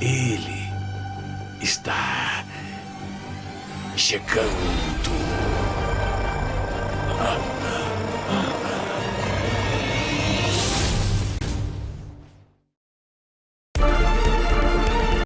Ele está chegando.